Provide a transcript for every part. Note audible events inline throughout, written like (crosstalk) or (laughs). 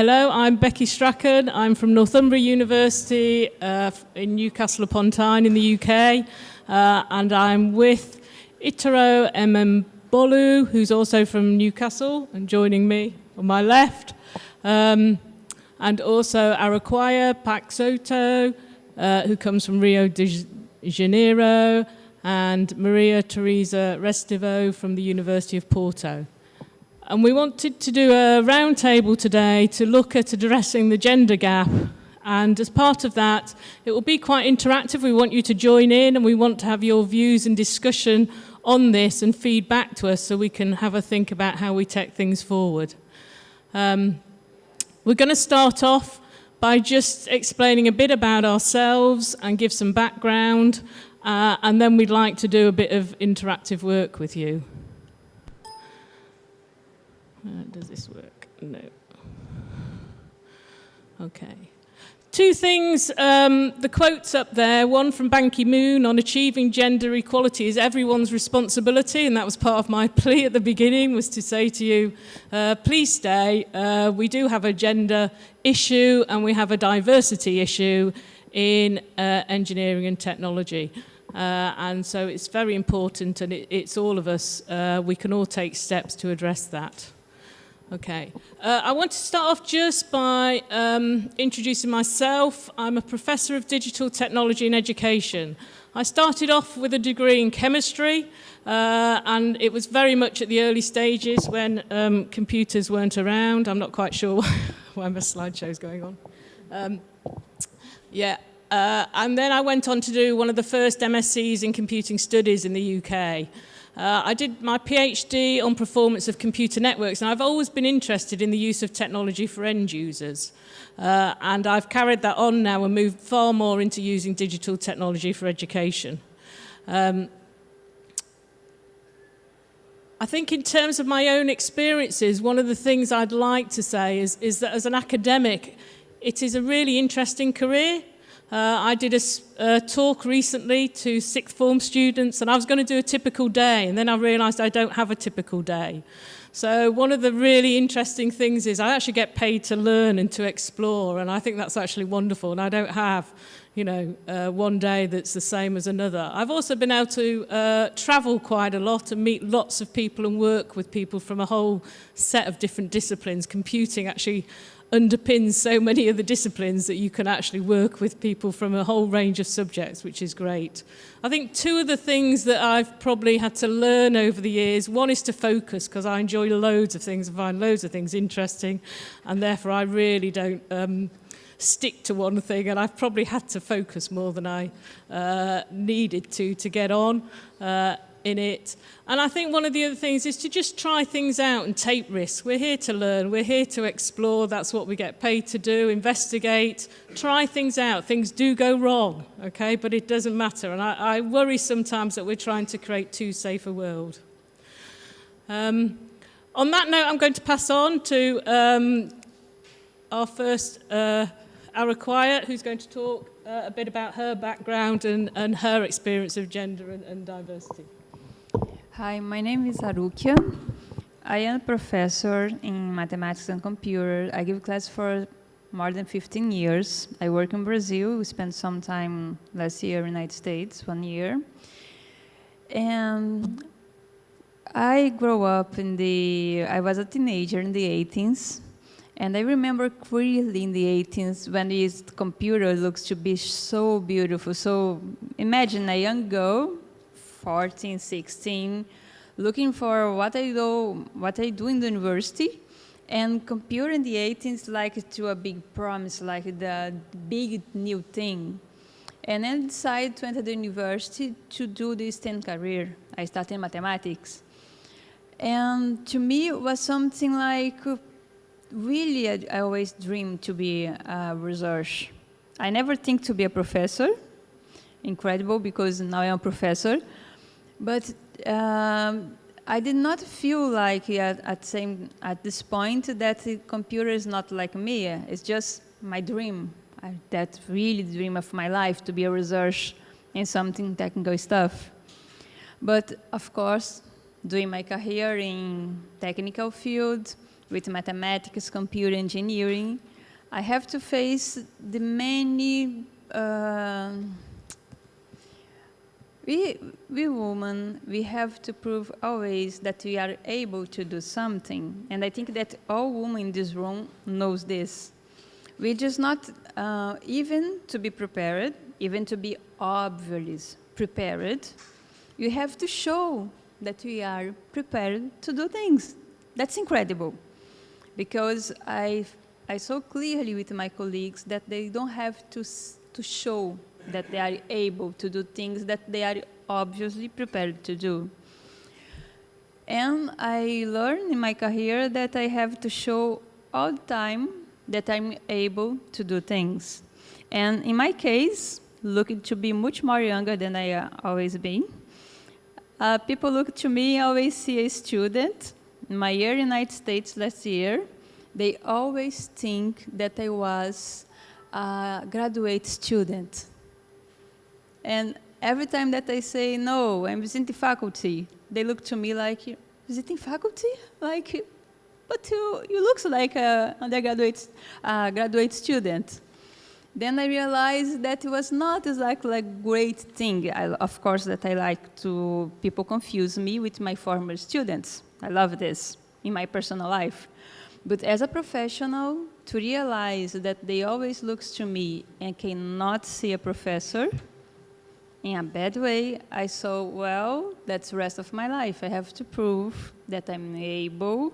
hello, I'm Becky Strachan. I'm from Northumbria University uh, in Newcastle upon Tyne in the UK. Uh, and I'm with Itoro Emembolu, who's also from Newcastle and joining me on my left. Um, and also Araquaya Pak Soto, uh, who comes from Rio de Janeiro, and Maria Teresa Restivo from the University of Porto. And we wanted to do a roundtable today to look at addressing the gender gap. And as part of that, it will be quite interactive. We want you to join in and we want to have your views and discussion on this and feedback to us so we can have a think about how we take things forward. Um, we're going to start off by just explaining a bit about ourselves and give some background, uh, and then we'd like to do a bit of interactive work with you. Uh, does this work? No. Okay. Two things, um, the quotes up there, one from Ban Ki-moon on achieving gender equality is everyone's responsibility, and that was part of my (laughs) plea at the beginning, was to say to you, uh, please stay, uh, we do have a gender issue and we have a diversity issue in uh, engineering and technology. Uh, and so it's very important and it, it's all of us, uh, we can all take steps to address that. Okay. Uh, I want to start off just by um, introducing myself. I'm a professor of digital technology and education. I started off with a degree in chemistry, uh, and it was very much at the early stages when um, computers weren't around. I'm not quite sure (laughs) why my slideshow is going on. Um, yeah, uh, and then I went on to do one of the first MSCs in computing studies in the UK. Uh, I did my PhD on performance of computer networks and I've always been interested in the use of technology for end users. Uh, and I've carried that on now and moved far more into using digital technology for education. Um, I think in terms of my own experiences, one of the things I'd like to say is, is that as an academic, it is a really interesting career. Uh, I did a, a talk recently to sixth form students and I was going to do a typical day and then I realized I don't have a typical day. So one of the really interesting things is I actually get paid to learn and to explore and I think that's actually wonderful and I don't have you know uh, one day that's the same as another. I've also been able to uh, travel quite a lot and meet lots of people and work with people from a whole set of different disciplines. Computing actually underpins so many of the disciplines that you can actually work with people from a whole range of subjects, which is great. I think two of the things that I've probably had to learn over the years, one is to focus because I enjoy loads of things and find loads of things interesting and therefore I really don't um, stick to one thing and I've probably had to focus more than I uh, needed to to get on. Uh, in it. And I think one of the other things is to just try things out and take risks. We're here to learn, we're here to explore, that's what we get paid to do, investigate, try things out. Things do go wrong, okay, but it doesn't matter. And I, I worry sometimes that we're trying to create too safe a world. Um, on that note, I'm going to pass on to um, our first uh, Araquaya, who's going to talk uh, a bit about her background and, and her experience of gender and, and diversity. Hi, my name is Arukia. I am a professor in mathematics and computer. I give class for more than 15 years. I work in Brazil. We spent some time last year in the United States, one year. And I grew up in the, I was a teenager in the 18s. And I remember clearly in the 18s when this computer looks to be so beautiful. So imagine a young girl 14, 16, looking for what I do, what I do in the university, and comparing the 18s like to a big promise, like the big new thing. And then decided to enter the university to do this STEM career. I started in mathematics. And to me, it was something like, really, I, I always dreamed to be a research. I never think to be a professor. Incredible, because now I'm a professor. But um, I did not feel like at, at, same, at this point that the computer is not like me. It's just my dream. I, that really dream of my life to be a researcher in something technical stuff. But of course, doing my career in technical field, with mathematics, computer engineering, I have to face the many uh, we, we women, we have to prove always that we are able to do something. And I think that all women in this room knows this. We just not, uh, even to be prepared, even to be obviously prepared, you have to show that we are prepared to do things. That's incredible. Because I, I saw clearly with my colleagues that they don't have to, to show that they are able to do things that they are obviously prepared to do. And I learned in my career that I have to show all the time that I'm able to do things. And in my case, looking to be much more younger than I uh, always been, uh, people look to me, always see a student. In my year in the United States last year, they always think that I was a graduate student. And every time that I say, no, I'm visiting faculty, they look to me like, visiting faculty? Like, but you, you look like a undergraduate uh, graduate student. Then I realized that it was not exactly a great thing. I, of course, that I like to, people confuse me with my former students. I love this in my personal life. But as a professional, to realize that they always look to me and cannot see a professor, in a bad way, I saw, well, that's the rest of my life. I have to prove that I'm able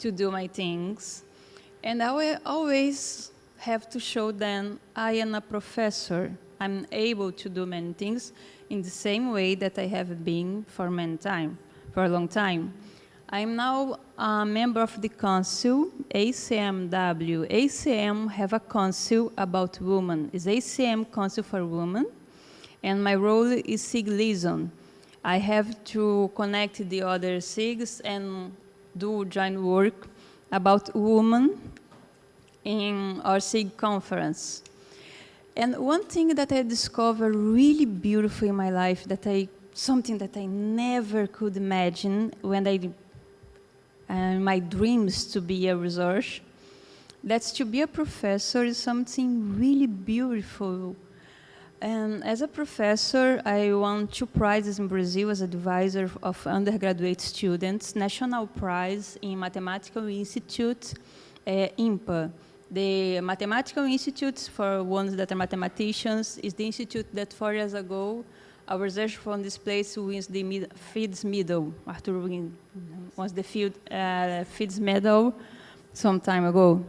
to do my things. And I will always have to show them I am a professor. I'm able to do many things in the same way that I have been for many time, for a long time. I'm now a member of the council, ACMW. ACM have a council about women. It's ACM Council for Women and my role is SIG liaison. I have to connect the other SIGs and do joint work about women in our SIG conference. And one thing that I discovered really beautiful in my life, that I, something that I never could imagine when I, uh, my dreams to be a researcher, that's to be a professor is something really beautiful and as a professor, I won two prizes in Brazil as advisor of undergraduate students, National Prize in Mathematical Institute, uh, IMPA. The Mathematical Institute, for ones that are mathematicians, is the institute that four years ago, a researcher from this place wins the mid Fields Medal. Arthur win, was the field, uh, Fields Medal some time ago.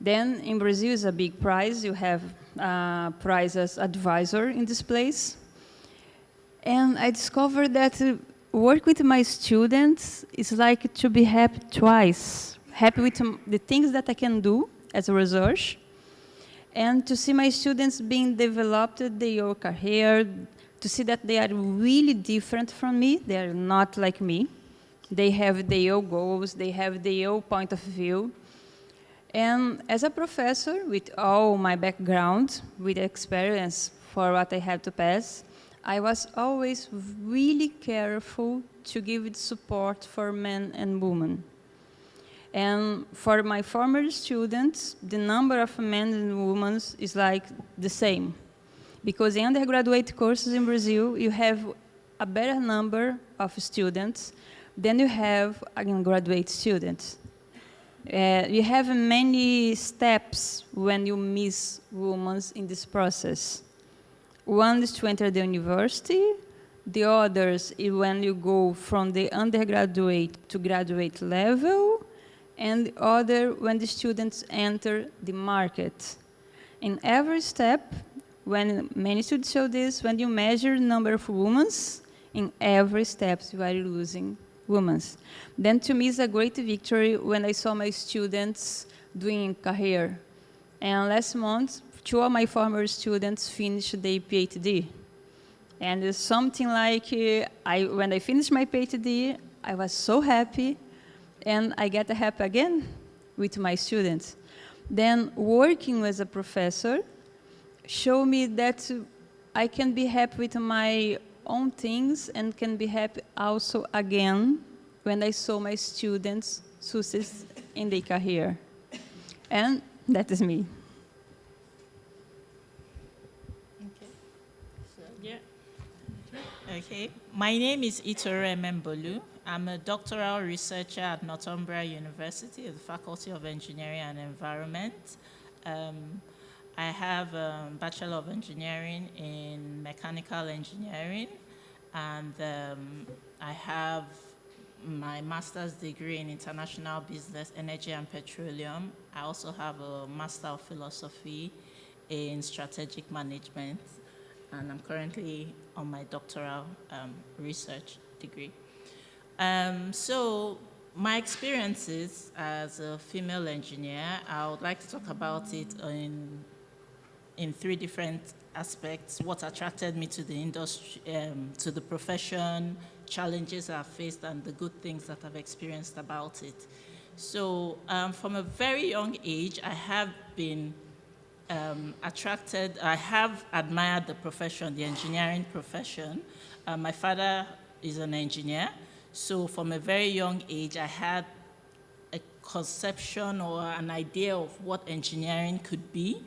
Then in Brazil is a big prize. You have uh, prize as advisor in this place. And I discovered that work with my students is like to be happy twice. Happy with the things that I can do as a research, and to see my students being developed their career, to see that they are really different from me, they are not like me. They have their goals, they have their point of view, and as a professor, with all my background, with experience for what I had to pass, I was always really careful to give it support for men and women. And for my former students, the number of men and women is like the same. Because in undergraduate courses in Brazil, you have a better number of students than you have in graduate students. Uh, you have many steps when you miss women in this process. One is to enter the university, the others is when you go from the undergraduate to graduate level, and the other when the students enter the market. In every step, when many students show this, when you measure the number of women, in every step you are losing women. Then to me is a great victory when I saw my students doing career. And last month, two of my former students finished their PhD. And it's something like, uh, I, when I finished my PhD, I was so happy, and I get happy again with my students. Then working as a professor showed me that I can be happy with my own things and can be happy also again when I saw my students success, in their career. And that is me. Okay. Yeah. Okay. My name is Itoro Emembolu. I'm a doctoral researcher at Northumbria University, at the Faculty of Engineering and Environment. Um, I have a Bachelor of Engineering in Mechanical Engineering, and um, I have my master's degree in international business, energy and petroleum. I also have a master of philosophy in strategic management, and I'm currently on my doctoral um, research degree. Um, so my experiences as a female engineer, I would like to talk about it in, in three different aspects. What attracted me to the industry, um, to the profession, challenges I've faced, and the good things that I've experienced about it. So um, from a very young age, I have been um, attracted, I have admired the profession, the engineering profession. Uh, my father is an engineer, so from a very young age, I had a conception or an idea of what engineering could be.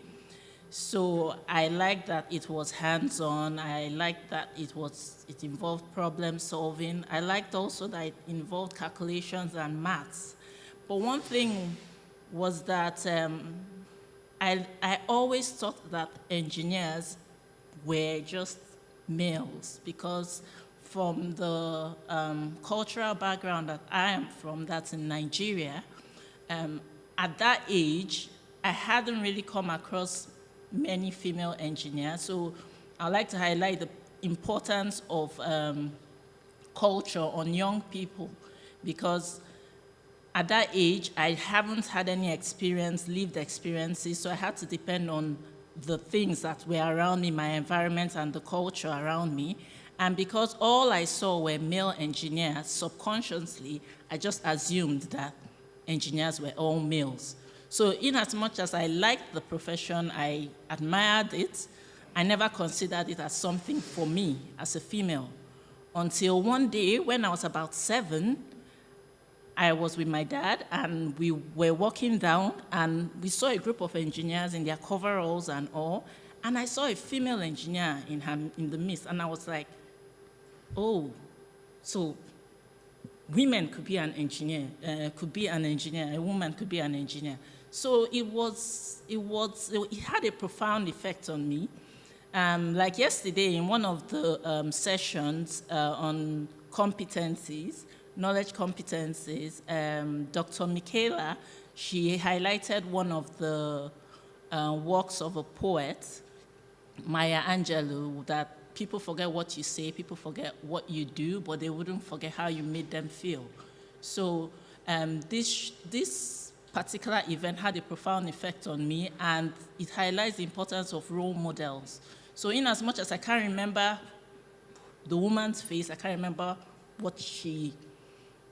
So I liked that it was hands-on. I liked that it was it involved problem solving. I liked also that it involved calculations and maths. But one thing was that um, I, I always thought that engineers were just males because from the um, cultural background that I am from, that's in Nigeria, um, at that age, I hadn't really come across many female engineers. So I'd like to highlight the importance of um, culture on young people because at that age, I haven't had any experience, lived experiences, so I had to depend on the things that were around me, my environment and the culture around me. And because all I saw were male engineers, subconsciously, I just assumed that engineers were all males. So in as much as I liked the profession, I admired it, I never considered it as something for me as a female. Until one day, when I was about seven, I was with my dad and we were walking down and we saw a group of engineers in their coveralls and all. And I saw a female engineer in, her, in the midst and I was like, oh, so women could be an engineer, uh, could be an engineer, a woman could be an engineer. So it was, it was, it had a profound effect on me. Um, like yesterday in one of the um, sessions uh, on competencies, knowledge competencies, um, Dr. Michaela, she highlighted one of the uh, works of a poet, Maya Angelou, that people forget what you say, people forget what you do, but they wouldn't forget how you made them feel. So um, this, this particular event had a profound effect on me, and it highlights the importance of role models. So in as much as I can't remember the woman's face, I can't remember what she,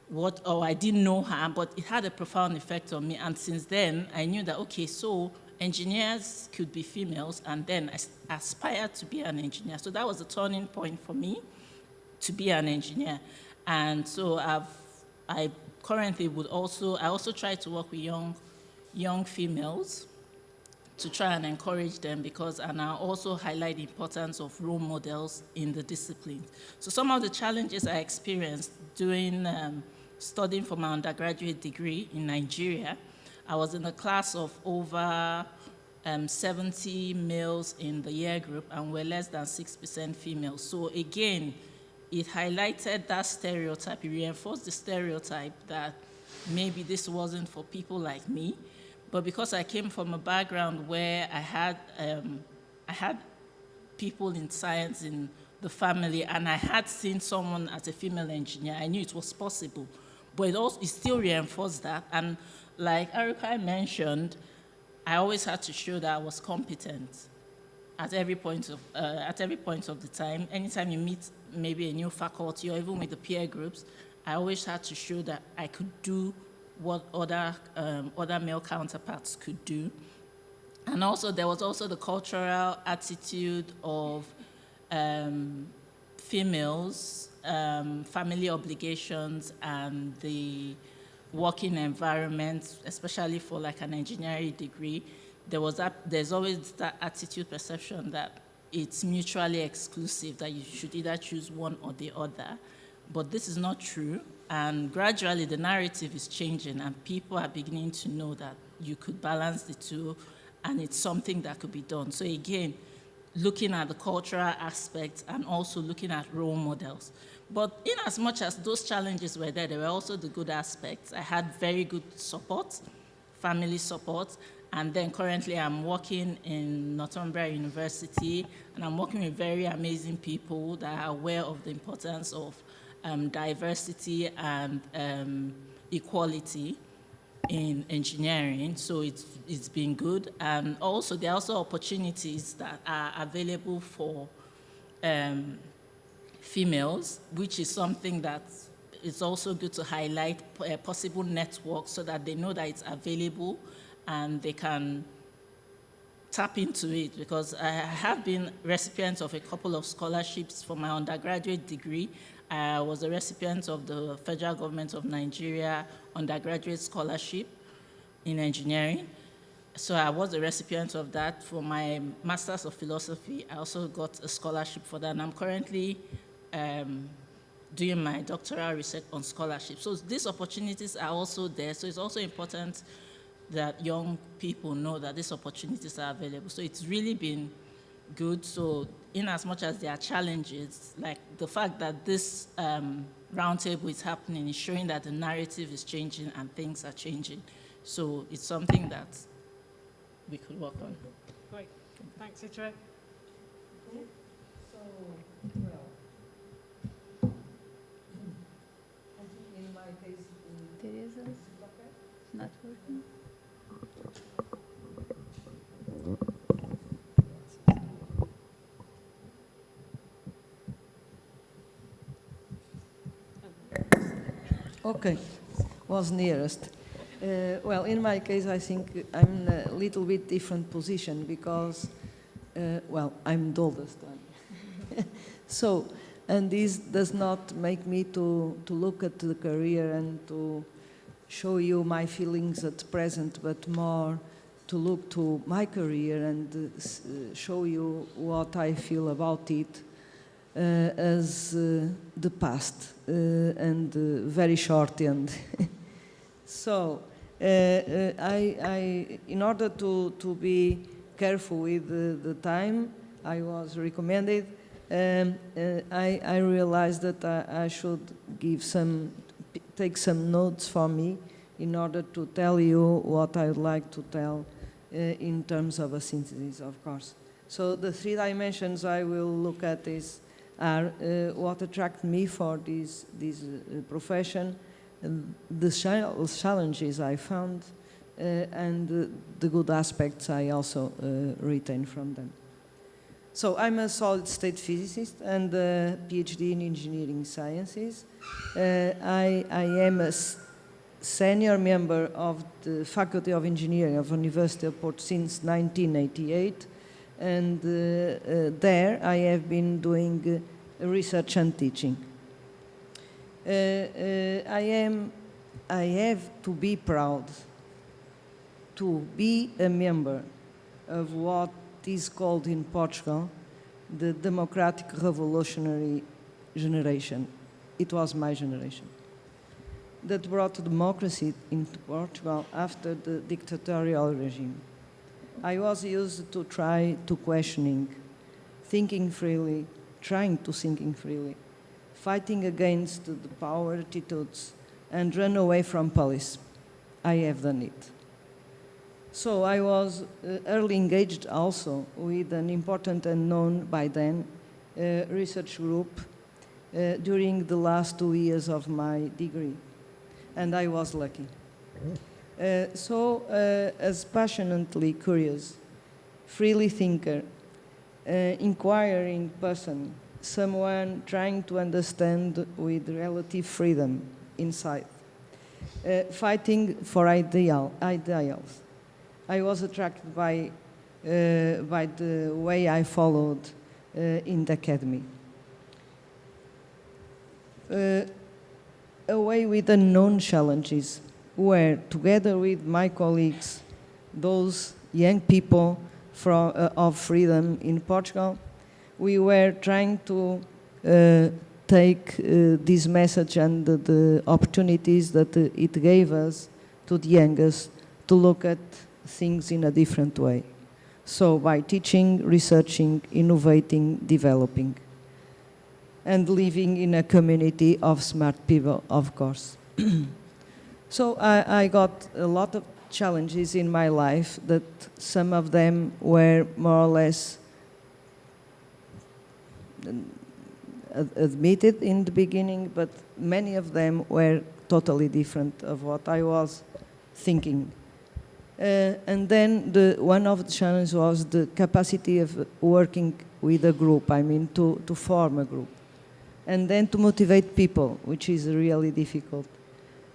what, or I didn't know her, but it had a profound effect on me. And since then, I knew that, okay, so engineers could be females, and then I aspired to be an engineer. So that was a turning point for me to be an engineer. And so I've, I currently would also, I also try to work with young, young females to try and encourage them because, and I also highlight the importance of role models in the discipline. So some of the challenges I experienced during um, studying for my undergraduate degree in Nigeria I was in a class of over um, 70 males in the year group and we're less than 6% females. So again, it highlighted that stereotype, it reinforced the stereotype that maybe this wasn't for people like me. But because I came from a background where I had, um, I had people in science in the family and I had seen someone as a female engineer, I knew it was possible. But it, also, it still reinforced that. And like Erica mentioned, I always had to show that I was competent at every point of, uh, at every point of the time. Anytime you meet maybe a new faculty or even with the peer groups, I always had to show that I could do what other, um, other male counterparts could do. And also there was also the cultural attitude of um, females, um, family obligations, and the working environment, especially for like an engineering degree, there was that, there's always that attitude perception that it's mutually exclusive, that you should either choose one or the other. But this is not true. And gradually the narrative is changing and people are beginning to know that you could balance the two and it's something that could be done. So again, looking at the cultural aspects and also looking at role models. But in as much as those challenges were there, there were also the good aspects. I had very good support, family support, and then currently I'm working in Northumbria University, and I'm working with very amazing people that are aware of the importance of um, diversity and um, equality in engineering, so it's, it's been good. And also, there are also opportunities that are available for um, females, which is something that is also good to highlight uh, possible networks so that they know that it's available and they can tap into it because I have been recipient of a couple of scholarships for my undergraduate degree I was a recipient of the federal government of Nigeria undergraduate scholarship in engineering. So I was a recipient of that. For my Master's of Philosophy, I also got a scholarship for that. And I'm currently um, doing my doctoral research on scholarship. So these opportunities are also there. So it's also important that young people know that these opportunities are available. So it's really been good. So in as much as there are challenges, like the fact that this um, roundtable is happening is showing that the narrative is changing and things are changing. So it's something that we could work on. Great. Thanks, Itoro. So, well, (clears throat) in my case, Teresa, not working. Okay, was nearest. Uh, well, in my case, I think I'm in a little bit different position because, uh, well, I'm the oldest one. (laughs) so, and this does not make me to, to look at the career and to show you my feelings at present, but more to look to my career and uh, show you what I feel about it uh, as uh, the past uh, and very short end. (laughs) so I, I, in order to, to be careful with the, the time I was recommended, um, uh, I, I, realized that I, I, should give some, take some notes for me in order to tell you what I would like to tell uh, in terms of a synthesis, of course. So the three dimensions I will look at is are uh, what attract me for this, this uh, profession, the challenges I found, uh, and the good aspects I also retain from them. So I'm a solid state physicist and a PhD in engineering sciences. Uh, I, I, am a senior member of the Faculty of Engineering of University of Porto since 1988 and uh, uh, there I have been doing uh, research and teaching. I am, I have to be proud to be a member of what is called in Portugal the democratic revolutionary generation. It was my generation that brought democracy into Portugal after the dictatorial regime. I was used to try to questioning, thinking freely, trying to thinking freely, fighting against the power attitudes, and run away from police. I have done it. So I was uh, early engaged also with an important and known by then uh, research group uh, during the last two years of my degree, and I was lucky. Uh, so, uh, as passionately curious, freely thinker, uh, inquiring person, someone trying to understand with relative freedom inside, uh, fighting for ideal, ideals. I was attracted by, uh, by the way I followed in the academy. away with unknown challenges where, together with my colleagues, those young people from, uh, of freedom in Portugal, we were trying to uh, take uh, this message and the, the opportunities that it gave us to the youngest to look at things in a different way. So by teaching, researching, innovating, developing, and living in a community of smart people, of course. (clears throat) so I, I got a lot of challenges in my life that some of them were more or less admitted in the beginning, but many of them were totally different of what I was thinking. Uh, and then the, one of the challenges was the capacity of working with a group, I mean, to, to form a group. And then to motivate people, which is really difficult.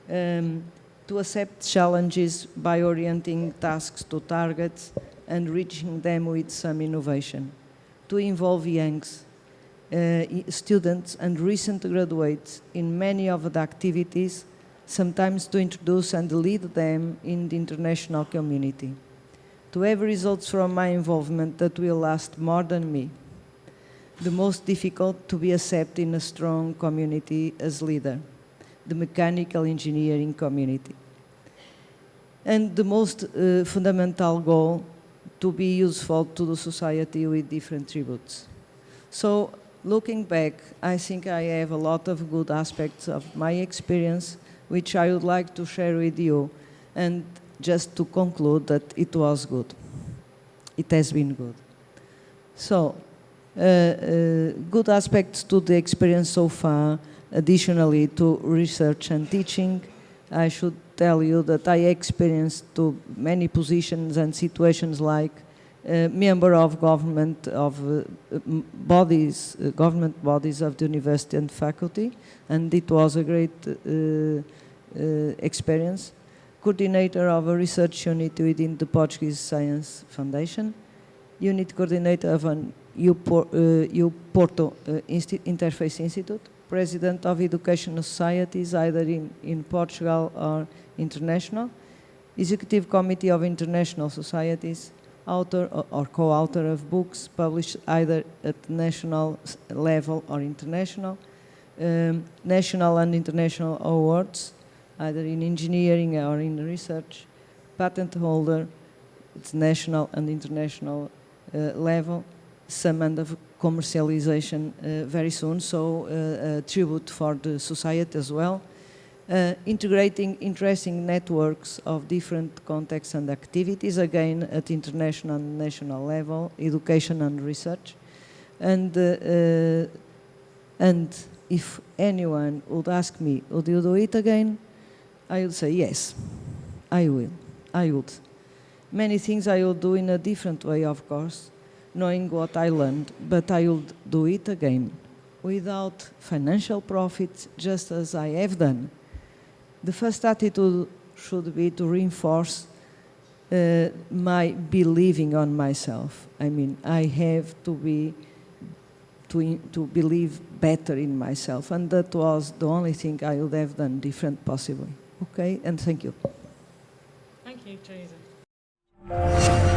Um, to accept challenges by orienting tasks to targets and reaching them with some innovation. To involve youngs, uh, students and recent graduates in many of the activities sometimes to introduce and lead them in the international community. To have results from my involvement that will last more than me. The most difficult to be accepted in a strong community as leader, the mechanical engineering community. And the most uh, fundamental goal, to be useful to the society with different tributes. So looking back, I think I have a lot of good aspects of my experience which I would like to share with you. And just to conclude that it was good. It has been good. So, uh, uh, good aspects to the experience so far. Additionally to research and teaching, I should tell you that I experienced to many positions and situations like uh, member of government of uh, bodies, uh, government bodies of the university and faculty, and it was a great uh, uh, experience. Coordinator of a research unit within the Portuguese Science Foundation, unit coordinator of an UPorto uh, Insti- Interface Institute, president of educational societies either in, in Portugal or international, executive committee of international societies, author or, or co-author of books published either at national level or international, um, national and international awards, either in engineering or in research, patent holder, it's national and international uh, level, some commercialization uh, very soon, so uh, a tribute for the society as well. Uh, integrating interesting networks of different contexts and activities, again at international and national level, education and research. And, uh, uh, and if anyone would ask me, would you do it again? I would say yes, I will, I would. Many things I will do in a different way, of course, knowing what I learned, but I will do it again without financial profit, just as I have done. The first attitude should be to reinforce uh, my believing on myself. I mean, I have to be to, to believe better in myself, and that was the only thing I would have done different, possibly. Okay, and thank you. Thank you, Teresa.